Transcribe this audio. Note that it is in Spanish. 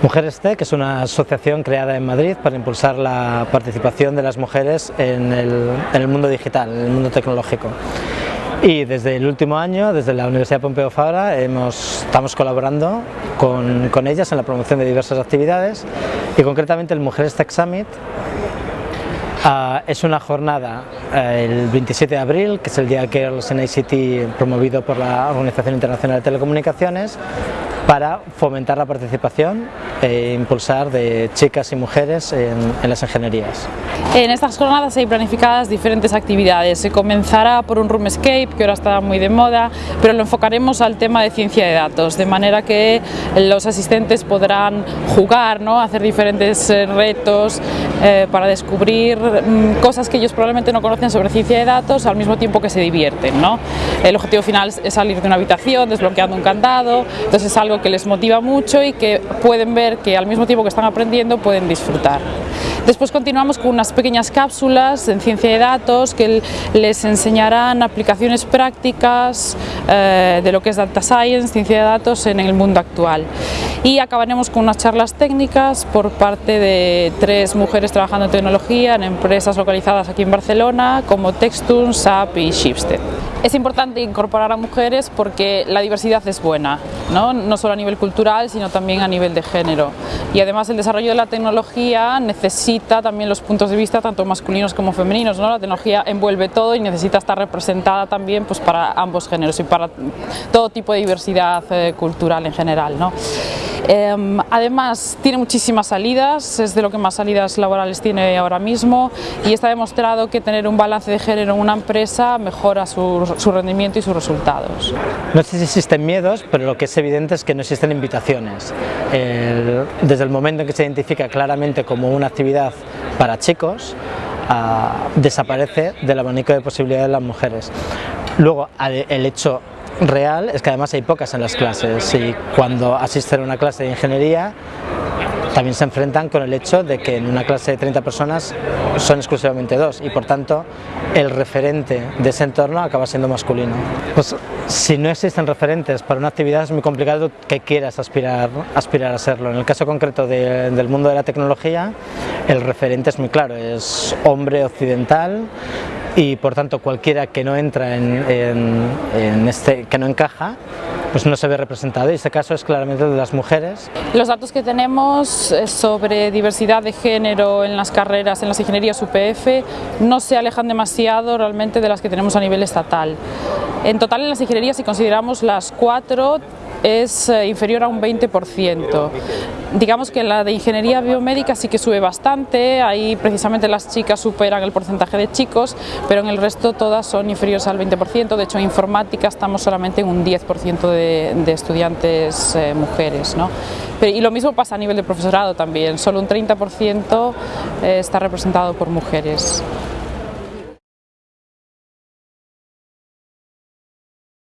Mujeres Tech es una asociación creada en Madrid para impulsar la participación de las mujeres en el, mundo digital, en el mundo tecnológico. Y desde el último año, desde la Universidad Pompeu Fabra, estamos colaborando con, ellas en la promoción de diversas actividades y concretamente el Mujeres Tech Summit ah, es una jornada eh, el 27 de abril, que es el día Girls en ICT promovido por la Organización Internacional de Telecomunicaciones, para fomentar la participación e impulsar de chicas y mujeres en, las ingenierías. En estas jornadas hay planificadas diferentes actividades. Se comenzará por un Roomscape, que ahora está muy de moda, pero lo enfocaremos al tema de ciencia de datos, de manera que los asistentes podrán jugar, ¿no? hacer diferentes eh, retos eh, para descubrir mm, cosas que ellos probablemente no conocen sobre ciencia de datos al mismo tiempo que se divierten. ¿no? El objetivo final es salir de una habitación desbloqueando un candado, entonces es algo que les motiva mucho y que pueden ver que al mismo tiempo que están aprendiendo pueden disfrutar. Después continuamos con unas pequeñas cápsulas en ciencia de datos que les enseñarán aplicaciones prácticas eh, de lo que es Data Science, ciencia de datos en el mundo actual. Y acabaremos con unas charlas técnicas por parte de tres mujeres trabajando en tecnología en empresas localizadas aquí en Barcelona como Textun, SAP y Shipstead. Es importante incorporar a mujeres porque la diversidad es buena, ¿no? no solo a nivel cultural, sino también a nivel de género. Y además el desarrollo de la tecnología necesita también los puntos de vista tanto masculinos como femeninos. ¿no? La tecnología envuelve todo y necesita estar representada también pues, para ambos géneros y para todo tipo de diversidad eh, cultural en general. ¿no? Em, además tiene muchísimas salidas, es de lo que más salidas laborales tiene ahora mismo y está demostrado que tener un balance de género en una empresa mejora su, rendimiento y sus resultados. No sé si existen miedos, pero lo que es evidente es que no existen invitaciones. desde el momento en que se identifica claramente como una actividad para chicos, ah, desaparece del abanico de posibilidades de las mujeres. Luego, el hecho real es que además hay pocas en las clases y cuando asisten a una clase de ingeniería también se enfrentan con el hecho de que en una clase de 30 personas son exclusivamente dos y por tanto el referente de ese entorno acaba siendo masculino. Pues si no existen referentes para una actividad es muy complicado que quieras aspirar, aspirar a serlo. En el caso concreto del mundo de la tecnología el referente es muy claro, es hombre occidental y por tanto cualquiera que no entra en, este, que no encaja, pues no se ve representado y este caso es claramente de las mujeres. Los datos que tenemos sobre diversidad de género en las carreras, en las ingenierías UPF, no se alejan demasiado realmente de las que tenemos a nivel estatal. En total en las ingenierías, si consideramos las cuatro, es eh, inferior a un 20%. Digamos que la de ingeniería biomédica sí que sube bastante, ahí precisamente las chicas superan el porcentaje de chicos, pero en el resto todas son inferiores al 20%, de hecho en informática estamos solamente en un 10% de, estudiantes eh, mujeres. ¿no? y lo mismo pasa a nivel de profesorado también, solo un 30% eh, está representado por mujeres.